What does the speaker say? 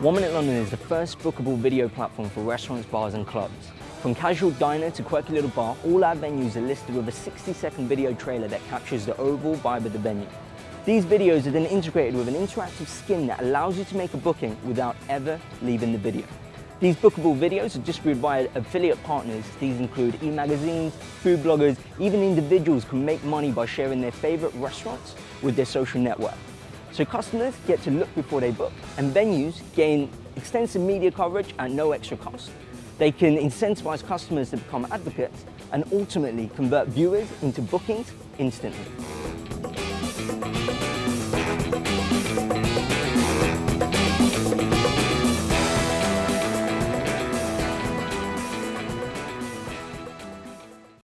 One Minute London is the first bookable video platform for restaurants, bars and clubs. From casual diner to quirky little bar, all our venues are listed with a 60 second video trailer that captures the overall vibe of the venue. These videos are then integrated with an interactive skin that allows you to make a booking without ever leaving the video. These bookable videos are distributed by affiliate partners. These include e-magazines, food bloggers, even individuals can make money by sharing their favorite restaurants with their social network. So customers get to look before they book and venues gain extensive media coverage at no extra cost. They can incentivize customers to become advocates and ultimately convert viewers into bookings instantly.